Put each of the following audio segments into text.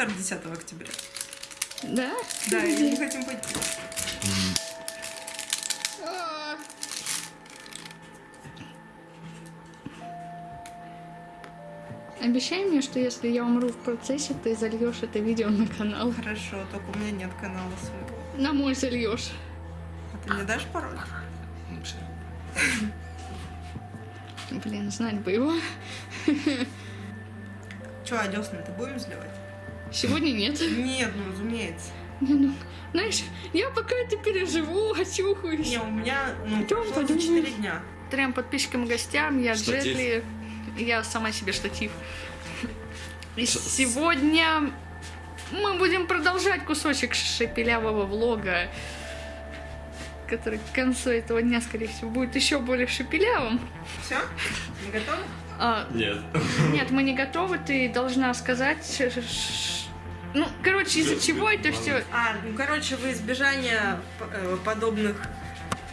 торт 10 октября. Да? Да, и мы хотим пойти. А. Обещай мне, что если я умру в процессе, ты зальешь это видео на канал. Хорошо, только у меня нет канала своего. На мой зальешь. А ты мне дашь пароль? Блин, знать бы его. Че, а десны-то будем заливать? Сегодня нет. Нет, ну разумеется. Не, ну, знаешь, я пока это переживу, очухаюсь. Не, у меня, ну, за подумай. 4 дня. Трем подписчикам и гостям, я Штатив. Джетли, я сама себе штатив. И Ш- сегодня мы будем продолжать кусочек шепелявого влога, который к концу этого дня, скорее всего, будет еще более шепелявым. Все? Мы готовы? А, Нет. нет, мы не готовы, ты должна сказать... Ну, короче, из-за чего это все... А, ну, короче, во избежание э, подобных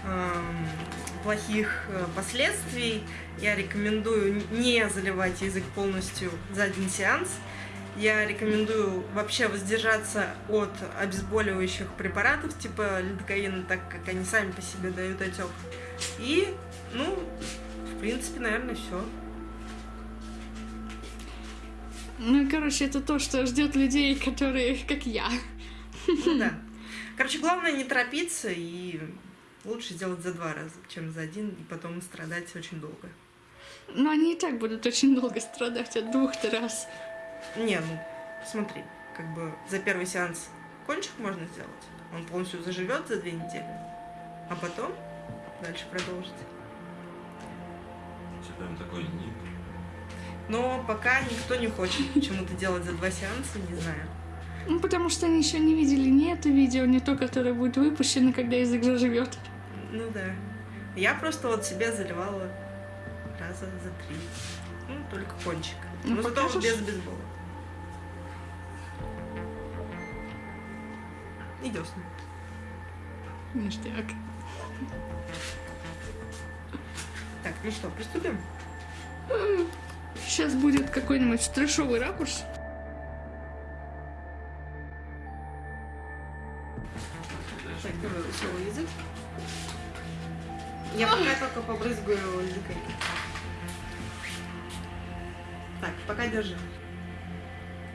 эм, плохих э, последствий я рекомендую не заливать язык полностью за один сеанс. Я рекомендую вообще воздержаться от обезболивающих препаратов типа лидокаина, так как они сами по себе дают отек. И, ну, в принципе, наверное, все. Ну, короче, это то, что ждет людей, которые, как я. Ну да. Короче, главное не торопиться и лучше сделать за два раза, чем за один, и потом страдать очень долго. Но они и так будут очень долго страдать от двух-то раз. Не, ну смотри, как бы за первый сеанс кончик можно сделать. Он полностью заживет за две недели, а потом дальше продолжить. Прям такой ник. Но пока никто не хочет почему-то делать за два сеанса, не знаю. Ну, потому что они еще не видели ни это видео, ни то, которое будет выпущено, когда язык заживет. Ну да. Я просто вот себе заливала раза за три. Ну, только кончик. Ну, Но зато без бейсбола. И десны. Ништяк. Так, ну что, приступим? Сейчас будет какой-нибудь трешовый ракурс. Так, давай высовывай язык. Я пока только побрызгаю языкой. Так, пока держи.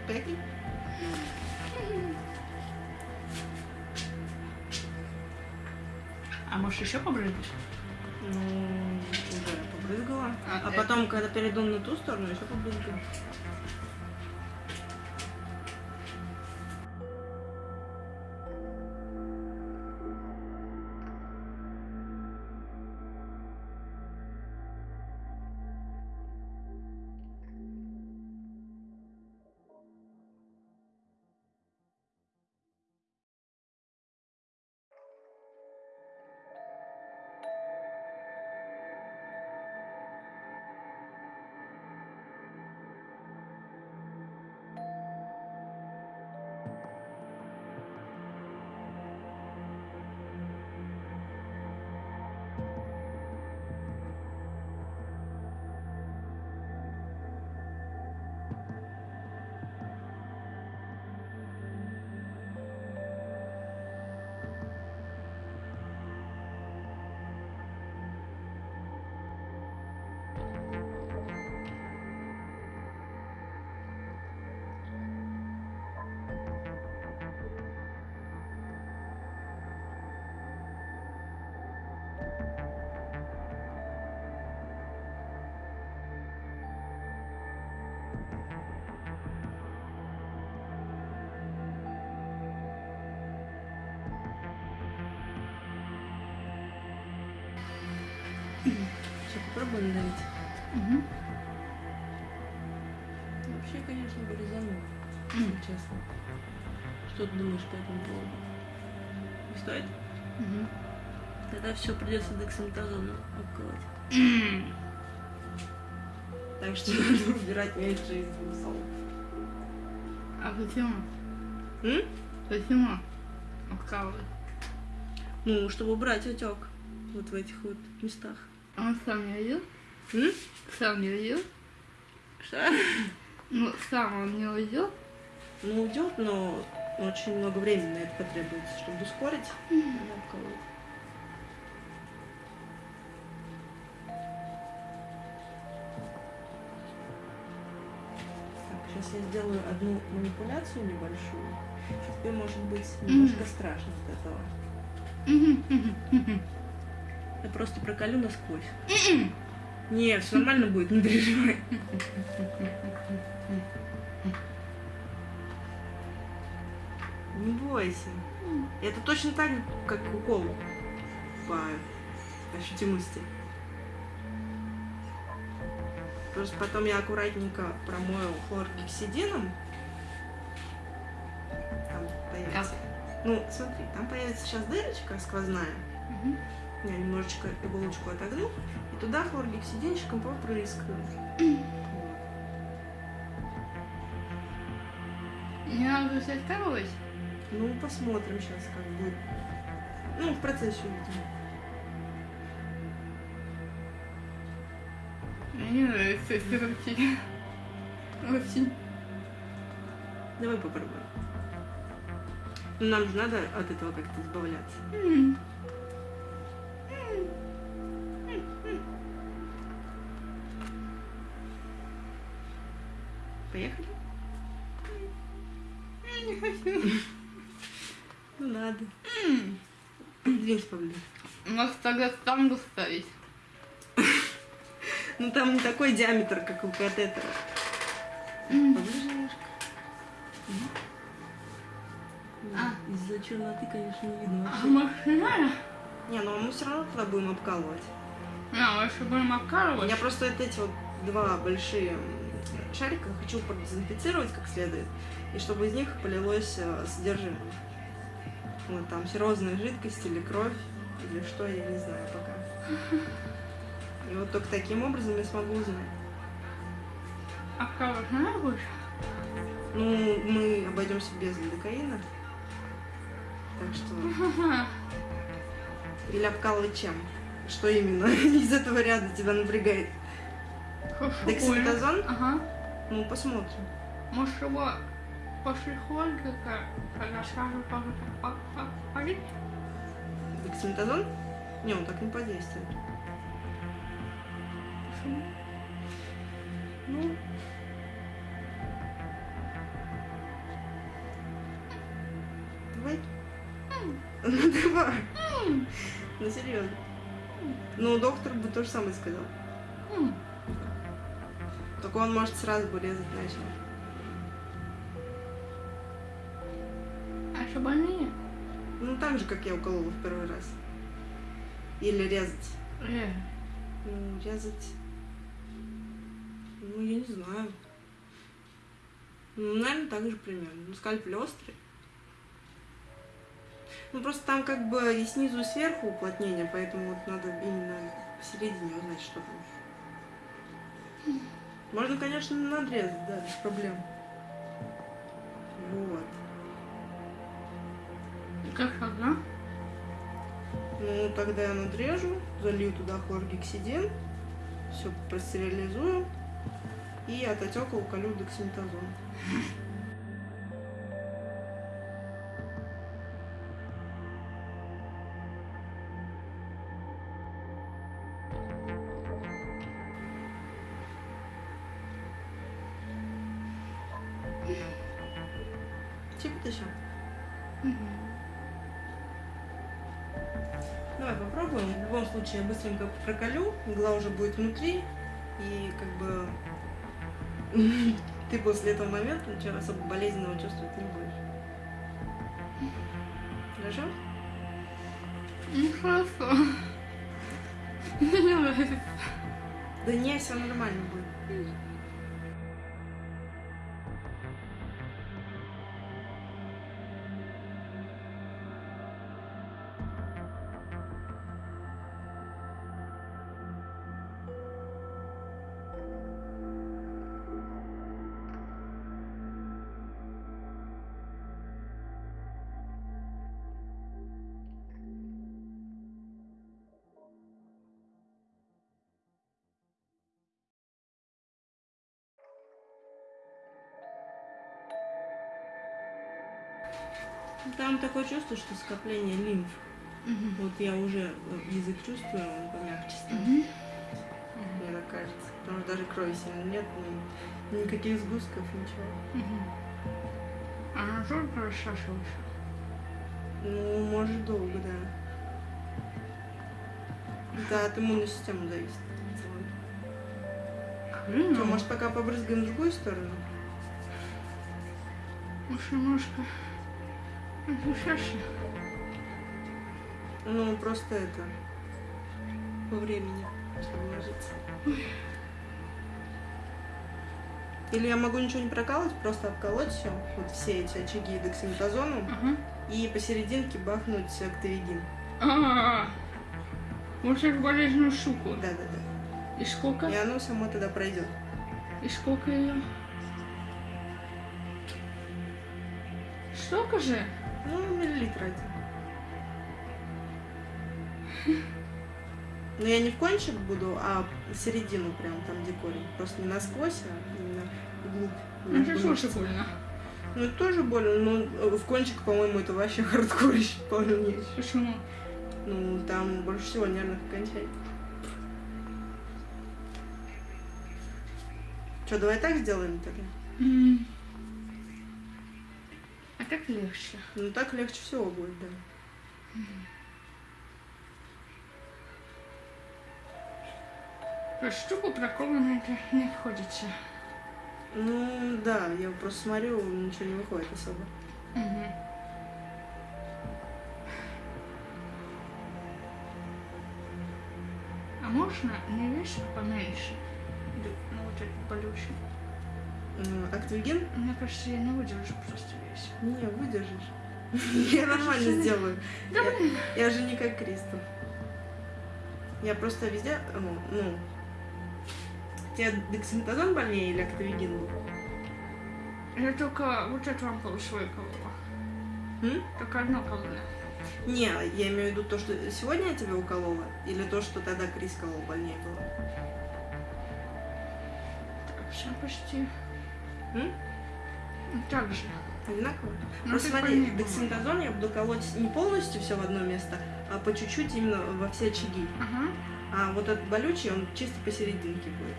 Пятый. А можешь еще побрызгать? Ну, уже побрызгала. А, А это- потом, когда перейду на ту сторону, еще побрызгаю. Попробуем давить. Угу. Вообще, конечно, вырезану, если честно. Что ты думаешь по этому поводу? Не стоит? Угу. Тогда все придется дексаметазоном обколоть. Так что надо убирать меньше из усов. А почему? М? Почему? Обкалывать. Ну, чтобы убрать отек вот в этих вот местах. А он сам не видел? М? Сам не видел? Что? Ну, сам он не видел? Ну, уйдет, но очень много времени на это потребуется, чтобы ускорить. Так, сейчас я сделаю одну манипуляцию небольшую. Тебе может быть немножко страшно от этого. Я просто проколю насквозь. Не, все нормально будет, не переживай. Не бойся. Это точно так, как укол по ощутимости. Просто потом я аккуратненько промою хлоргексидином. Там появится. Ну, смотри, там появится сейчас дырочка сквозная. Мгм. Я немножечко иголочку отогну, и туда хлоргексидинчиком попрыскаю. Не надо коровость. Ну, посмотрим сейчас, как будет. Ну, в процессе увидим. Мне не нравится эти руки. Очень. Давай попробуем. Ну, нам же надо от этого как-то избавляться. М. Поехали? Не хочу. Ну, надо. Двинься поближе. Может тогда штангу ставить? Ну, там не такой диаметр, как у катетера. Поближе немножко. А. Из-за черноты, конечно, не видно А вообще. может не ну мы все равно туда будем обкалывать. А, лучше будем обкалывать. Я просто вот эти вот два большие м, шарика хочу продезинфицировать как следует, и чтобы из них полилось э, содержимое. Вот там серозная жидкость или кровь, или что, я не знаю пока. И вот только таким образом я смогу узнать. Обкалывать надо будешь? Ну, мы обойдемся без лидокаина. Так что... Или обкалывать чем? Что именно из этого ряда тебя напрягает? Дексаметазон? Ага. Ну, посмотрим. Может его Хольга, когда по- полить? Дексаметазон? Не, он так не подействует. Почему? Ну. Давай. Ну давай. Ну серьезно. Ну, доктор бы то же самое сказал. Только он может сразу бы резать начал. А что больнее? Ну, так же, как я уколола в первый раз. Или резать. Э, Ну, резать. Ну, я не знаю. Ну, наверное, так же примерно. Ну, скальпель острый. Ну, просто там как бы и снизу, и сверху уплотнение, поэтому вот надо именно посередине узнать, что там. Можно, конечно, надрезать, да, без проблем. Вот. как тогда? Ну, тогда я надрежу, залью туда хлоргексидин, все простерилизую и от отека уколю дексаметазон. Игла уже будет внутри, и как бы ты после этого момента ничего особо болезненного чувствовать не будешь. Хорошо? Ну хорошо. Да не, все нормально будет. Там такое чувство, что скопление лимф. Мгм. Вот я уже э, язык чувствую, он помягче стал. Мгм. Мне так кажется. Потому что даже крови сильно нет, ни- никаких сгустков, ничего. Мгм. А насколько рассасываешь? Ну, может, долго, да. Это от иммунной системы зависит. Блин, Что, может, пока побрызгаем в другую сторону? может, немножко ощущаешься? Ну, просто это... По времени, чтобы ложиться. Или я могу ничего не прокалывать, просто обколоть все, вот все эти очаги дексаметазоном, Ага. и посерединке бахнуть актовигин. А, Вот эту болезненную штуку. Да-да-да. И сколько? И оно само тогда пройдет. И сколько ее? Столько же? Ну, миллилитр один. Но я не в кончик буду, а в середину прям там, где корень. Просто не насквозь, а именно вглубь. Ну, это слушай больно. Ну, это тоже больно, но э, в кончик, по-моему, это вообще хардкорище полнейший. Почему? Ну, там больше всего нервных окончаний. Что, давай так сделаем тогда? М. Как легче? Ну, так легче всего будет, да. Есть штуку проколано это не обходится. Ну, да, я просто смотрю, ничего не выходит особо. А можно не вес поменьше? Ну, вот это болючий. Актвиген? Мне кажется, я не выдержу просто весь. Не, выдержишь. Я нормально сделаю. Я- же не как Кристоф. Я просто везде, ну, ну, тебе дексаметазон больнее или актовигин был? Я только вот эту ампулу свою колола. Только одно колола. Не, я имею в виду то, что сегодня я тебя уколола, или то, что тогда Крис колол больнее было. Так, все почти. М? Так же. Одинаково? Ну, Просто смотри, дексаметазон я буду колоть не полностью все в одно место, а по чуть-чуть именно во все очаги. Ага. А вот этот болючий, он чисто посерединке будет.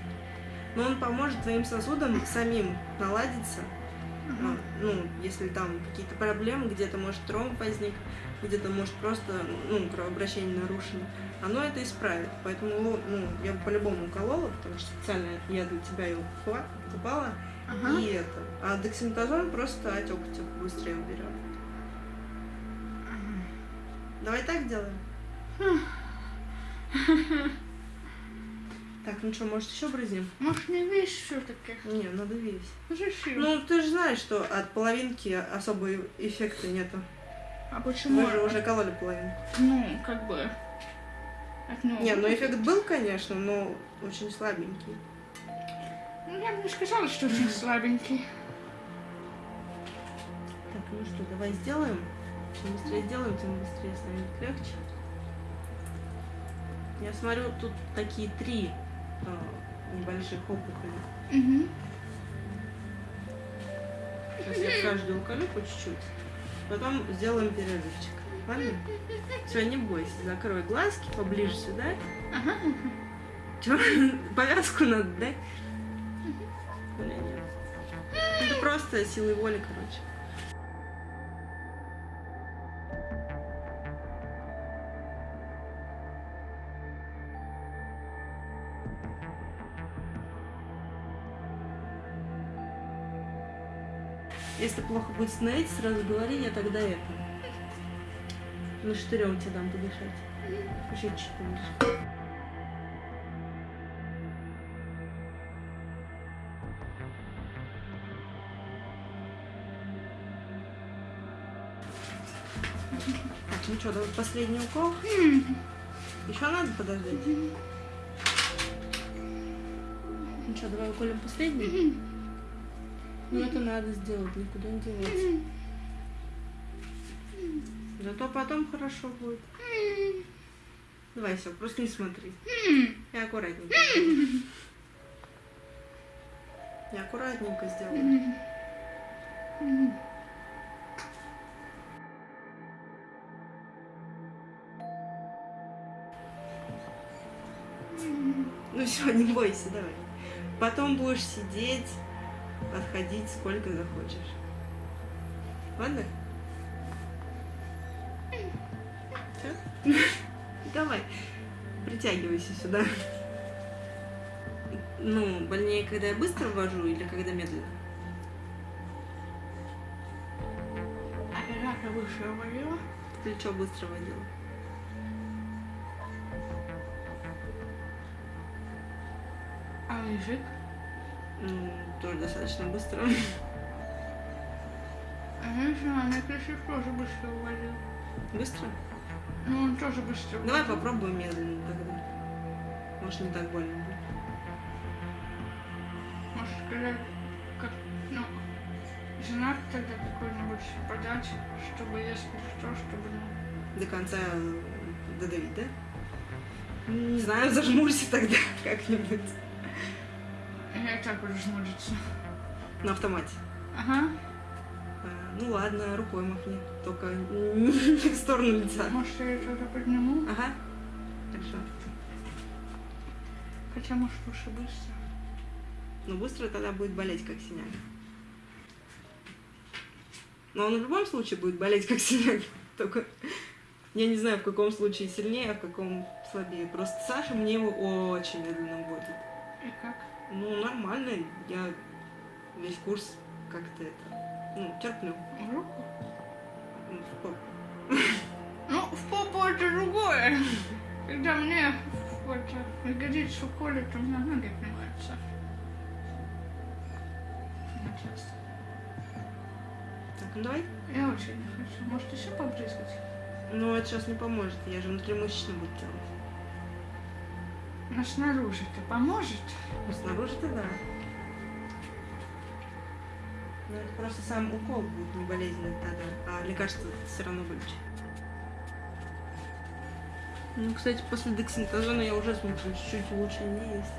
Но он поможет твоим сосудам самим наладиться. Ага. Ну, если там какие-то проблемы, где-то может тромб возник, где-то может просто, ну, кровообращение нарушено. Оно это исправит. Поэтому, ну, я бы по-любому уколола, потому что специально я для тебя его покупала. Ага. И это. А дексаметазон просто отек отек быстрее уберет. Давай так сделаем. Так, ну что, может еще брызнем? Может, не весь все-таки? Не, надо весь. Зачем? Ну, ты же знаешь, что от половинки особого эффекта нету. а почему? Мы же уже кололи половину. Ну, как бы... От Не, ну эффект был, конечно, но очень слабенький. Ну, я бы не сказала, что очень слабенький. Так, ну что, давай сделаем. Чем быстрее сделаем, тем быстрее станет легче. Я смотрю, тут такие три а, небольших опухоли. Угу. Сейчас я каждую уколю по чуть-чуть. Потом сделаем перерывчик. Ладно? Все, не бойся. Закрой глазки поближе сюда. Ага. Чё? Повязку надо, да? Нет. Это просто силой воли, короче. Если плохо будет становиться, сразу говори, я тогда это. На штырем тебе дам подышать. Еще чуть что, давай последний укол. Еще надо подождать? Ну что, давай уколем последний? Ну это надо сделать, никуда не деваться. Зато потом хорошо будет. Давай все, просто не смотри. И аккуратненько. И аккуратненько сделай. Все, не бойся, давай. Потом будешь сидеть, подходить сколько захочешь. Ладно? Давай, притягивайся сюда. Ну, больнее, когда я быстро ввожу или когда медленно? Оператор выше говорила. Плечо быстро водила. Ну, тоже достаточно быстро. А женщина, мне крышев тоже быстро говорил. Быстро? Ну, он тоже быстро Давай говорил. попробуем медленно тогда. Может, не так больно будет. Может сказать, как, ну, знак тогда какой-нибудь подать, чтобы если что, чтобы, ну, До конца додавить, да? Не знаю, зажмурься тогда как-нибудь. Так буду жмуриться. На автомате. Ага. А, Ну ладно, рукой махни. Только не в сторону лица. Может, я что-то подниму? Ага. Хорошо. Хотя, может, лучше быстро. Но быстро тогда будет болеть, как синяк. Но он в любом случае будет болеть, как синяк. Только я не знаю, в каком случае сильнее, а в каком слабее. Просто Саша мне его очень медленно вводит. И как? Ну, нормально. Я весь курс как-то это, ну, терплю. Руку? Ну, в попу. Ну, в попу это другое. Когда мне в это, ягодицу колет, у меня ноги отнимаются. Так, ну давай. Я очень не хочу. Может, еще побрызгать? Ну, это сейчас не поможет. Я же внутримышечно буду делать. Но снаружи-то поможет? Ну, снаружи-то да. Но это просто сам укол будет не болезненный тогда, а лекарство все равно вылечит. Ну, кстати, после дексаметазона я уже смотрю чуть-чуть улучшение есть.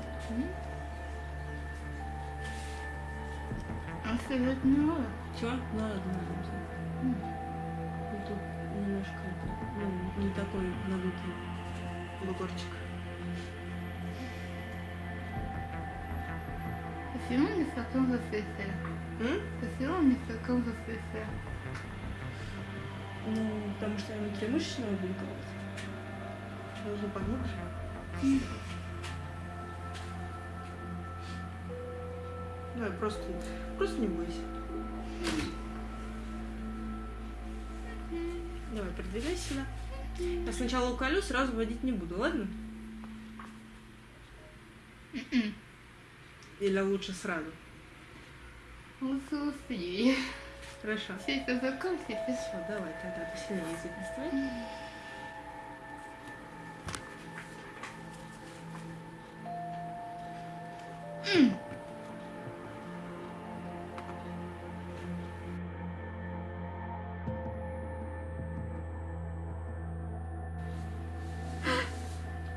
А сказать не надо. Чего? Ну. М. Ну, тут немножко, это, ну, не такой надутый бугорчик. Почему не в таком засвете? М? Почему не в таком засвете? Ну, потому что я внутримышечного буду колоть. Нужно поглубже. Давай, просто, просто не бойся. Давай, продвигайся сюда. Я сначала уколю, сразу водить не буду, ладно? Или лучше сразу? Лучше успей. Хорошо. Все это закончится. Все, давай, тогда посильнее язык настрой.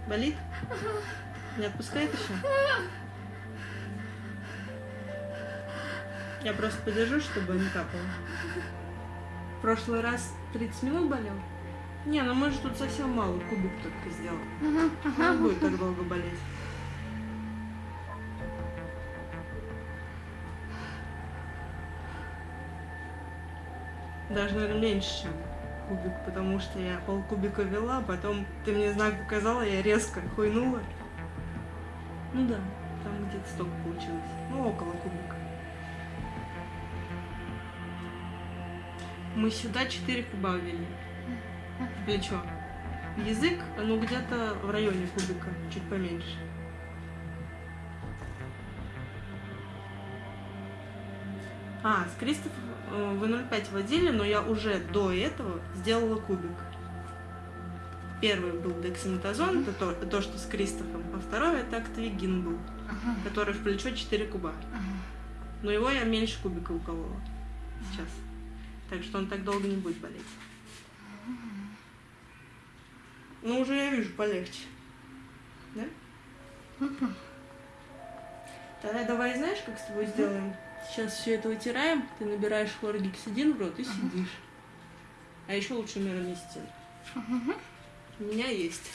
Болит? Не отпускает еще? Я просто подержу, чтобы не капало. В прошлый раз 30 минут болел? Не, ну мы же тут совсем мало, кубик только сделал. Не будет так долго болеть. Даже, наверное, меньше, чем кубик, потому что я полкубика вела, потом ты мне знак показала, я резко хуйнула. Ну да, там где-то столько получилось. Ну, около кубика. Мы сюда 4 куба ввели. В плечо. Язык, ну, где-то в районе кубика, чуть поменьше. А, с Кристоф э, вы 0,5 водили, но я уже до этого сделала кубик. Первый был дексаметазон, это то, то, что с Кристофом, а второй это актовигин был, который в плечо 4 куба. Но его я меньше кубика уколола сейчас. Так что он так долго не будет болеть. Ну, уже я вижу полегче. Да? Тогда давай, знаешь, как с тобой сделаем? Сейчас все это вытираем, ты набираешь хлоргексидин в рот и сидишь. А еще лучше мироместин. У меня есть.